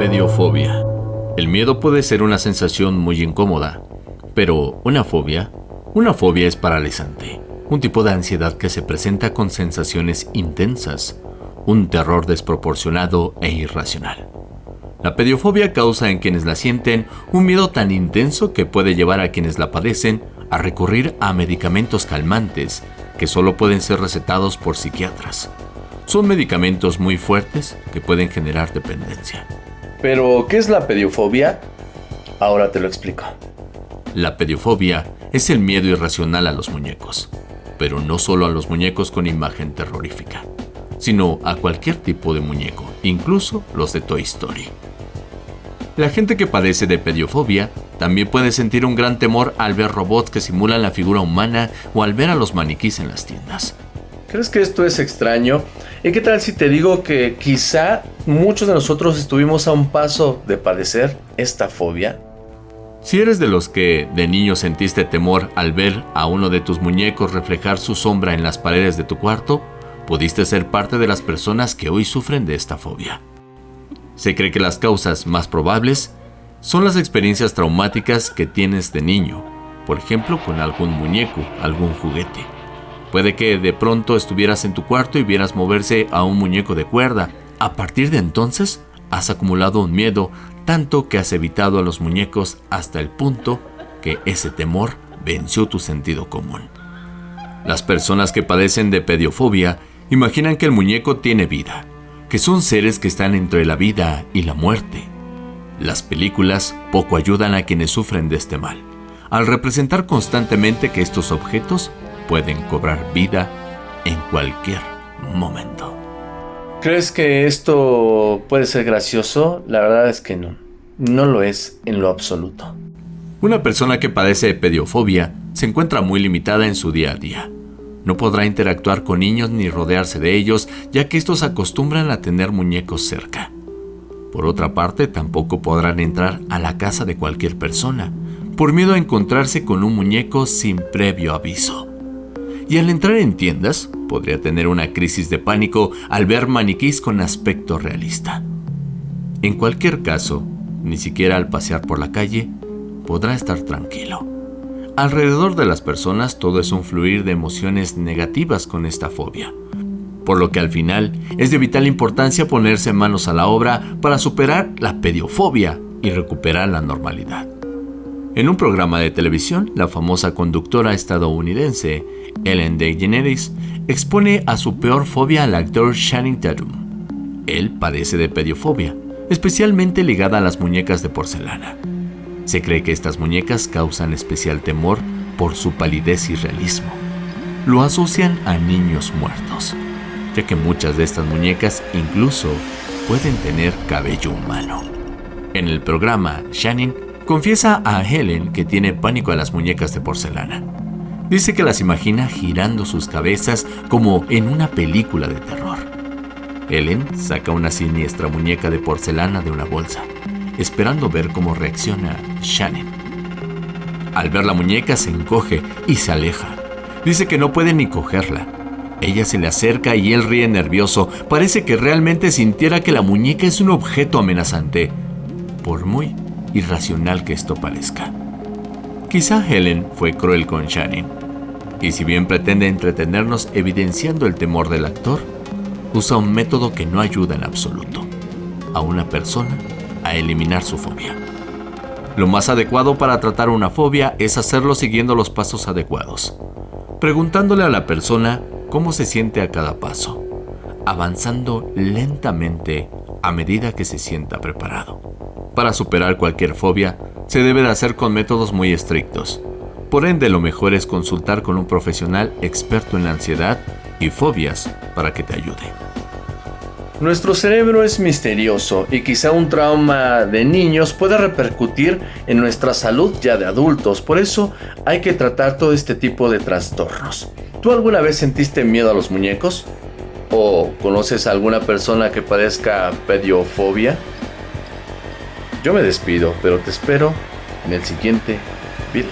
Pediofobia. El miedo puede ser una sensación muy incómoda, pero una fobia, una fobia es paralizante, un tipo de ansiedad que se presenta con sensaciones intensas, un terror desproporcionado e irracional. La pediofobia causa en quienes la sienten un miedo tan intenso que puede llevar a quienes la padecen a recurrir a medicamentos calmantes que solo pueden ser recetados por psiquiatras. Son medicamentos muy fuertes que pueden generar dependencia. Pero, ¿qué es la pediofobia? Ahora te lo explico. La pediofobia es el miedo irracional a los muñecos, pero no solo a los muñecos con imagen terrorífica, sino a cualquier tipo de muñeco, incluso los de Toy Story. La gente que padece de pediofobia también puede sentir un gran temor al ver robots que simulan la figura humana o al ver a los maniquís en las tiendas. ¿Crees que esto es extraño? ¿Y qué tal si te digo que quizá muchos de nosotros estuvimos a un paso de padecer esta fobia? Si eres de los que de niño sentiste temor al ver a uno de tus muñecos reflejar su sombra en las paredes de tu cuarto, pudiste ser parte de las personas que hoy sufren de esta fobia. Se cree que las causas más probables son las experiencias traumáticas que tienes de niño, por ejemplo con algún muñeco, algún juguete. Puede que de pronto estuvieras en tu cuarto y vieras moverse a un muñeco de cuerda. A partir de entonces, has acumulado un miedo tanto que has evitado a los muñecos hasta el punto que ese temor venció tu sentido común. Las personas que padecen de pediofobia imaginan que el muñeco tiene vida, que son seres que están entre la vida y la muerte. Las películas poco ayudan a quienes sufren de este mal, al representar constantemente que estos objetos pueden cobrar vida en cualquier momento. ¿Crees que esto puede ser gracioso? La verdad es que no. No lo es en lo absoluto. Una persona que padece de pediofobia se encuentra muy limitada en su día a día. No podrá interactuar con niños ni rodearse de ellos, ya que estos acostumbran a tener muñecos cerca. Por otra parte, tampoco podrán entrar a la casa de cualquier persona, por miedo a encontrarse con un muñeco sin previo aviso y al entrar en tiendas podría tener una crisis de pánico al ver maniquís con aspecto realista. En cualquier caso, ni siquiera al pasear por la calle podrá estar tranquilo. Alrededor de las personas todo es un fluir de emociones negativas con esta fobia, por lo que al final es de vital importancia ponerse manos a la obra para superar la pediofobia y recuperar la normalidad. En un programa de televisión, la famosa conductora estadounidense Ellen DeGeneres expone a su peor fobia al actor Channing Tatum. Él padece de pediofobia, especialmente ligada a las muñecas de porcelana. Se cree que estas muñecas causan especial temor por su palidez y realismo. Lo asocian a niños muertos, ya que muchas de estas muñecas incluso pueden tener cabello humano. En el programa, Shannon confiesa a Helen que tiene pánico a las muñecas de porcelana. Dice que las imagina girando sus cabezas como en una película de terror. Helen saca una siniestra muñeca de porcelana de una bolsa, esperando ver cómo reacciona Shannon. Al ver la muñeca se encoge y se aleja. Dice que no puede ni cogerla. Ella se le acerca y él ríe nervioso. Parece que realmente sintiera que la muñeca es un objeto amenazante, por muy irracional que esto parezca. Quizá Helen fue cruel con Shannon, y si bien pretende entretenernos evidenciando el temor del actor, usa un método que no ayuda en absoluto a una persona a eliminar su fobia. Lo más adecuado para tratar una fobia es hacerlo siguiendo los pasos adecuados, preguntándole a la persona cómo se siente a cada paso, avanzando lentamente a medida que se sienta preparado. Para superar cualquier fobia, se debe de hacer con métodos muy estrictos, por ende, lo mejor es consultar con un profesional experto en la ansiedad y fobias para que te ayude. Nuestro cerebro es misterioso y quizá un trauma de niños pueda repercutir en nuestra salud ya de adultos, por eso hay que tratar todo este tipo de trastornos. ¿Tú alguna vez sentiste miedo a los muñecos? ¿O conoces a alguna persona que padezca pediofobia? Yo me despido, pero te espero en el siguiente video.